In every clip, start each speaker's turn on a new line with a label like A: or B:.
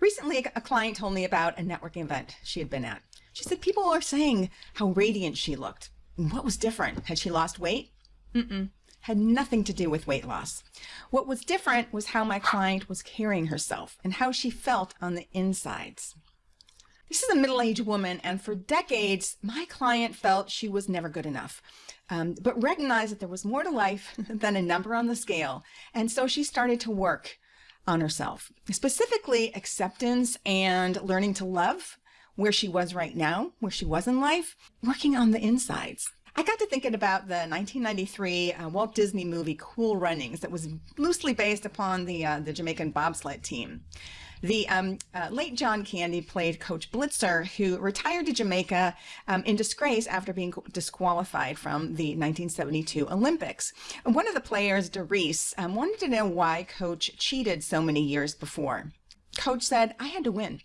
A: Recently, a client told me about a networking event she had been at. She said people were saying how radiant she looked. What was different? Had she lost weight? Mm-mm. Had nothing to do with weight loss. What was different was how my client was carrying herself and how she felt on the insides. This is a middle-aged woman, and for decades, my client felt she was never good enough, um, but recognized that there was more to life than a number on the scale, and so she started to work on herself, specifically acceptance and learning to love where she was right now, where she was in life, working on the insides. I got to thinking about the 1993 uh, Walt Disney movie Cool Runnings that was loosely based upon the, uh, the Jamaican bobsled team. The um, uh, late John Candy played Coach Blitzer, who retired to Jamaica um, in disgrace after being disqualified from the 1972 Olympics. One of the players, Derice, um, wanted to know why Coach cheated so many years before. Coach said, I had to win.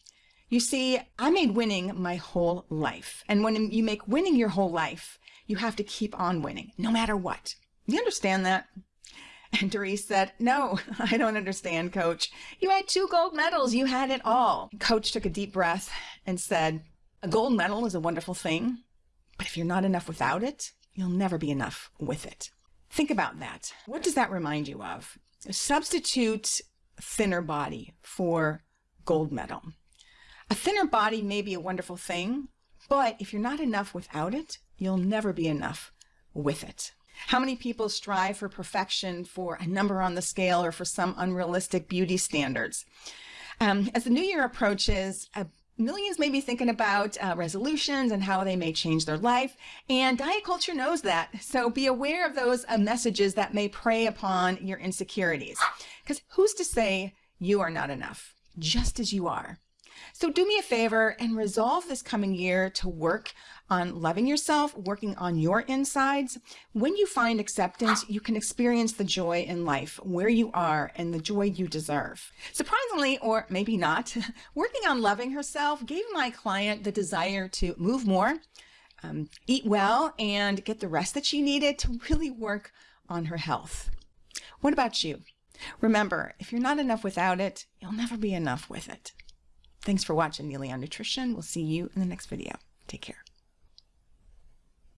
A: You see, I made winning my whole life. And when you make winning your whole life, you have to keep on winning, no matter what. You understand that? And Derice said, No, I don't understand, coach. You had two gold medals. You had it all. Coach took a deep breath and said, A gold medal is a wonderful thing, but if you're not enough without it, you'll never be enough with it. Think about that. What does that remind you of? Substitute thinner body for gold medal. A thinner body may be a wonderful thing, but if you're not enough without it, you'll never be enough with it. How many people strive for perfection, for a number on the scale, or for some unrealistic beauty standards? Um, as the new year approaches, uh, millions may be thinking about uh, resolutions and how they may change their life, and diet culture knows that. So be aware of those uh, messages that may prey upon your insecurities. Because who's to say you are not enough, just as you are? So do me a favor and resolve this coming year to work on loving yourself, working on your insides. When you find acceptance, you can experience the joy in life where you are and the joy you deserve. Surprisingly, or maybe not, working on loving herself gave my client the desire to move more, um, eat well, and get the rest that she needed to really work on her health. What about you? Remember, if you're not enough without it, you'll never be enough with it. Thanks for watching Neely on Nutrition. We'll see you in the next video. Take care.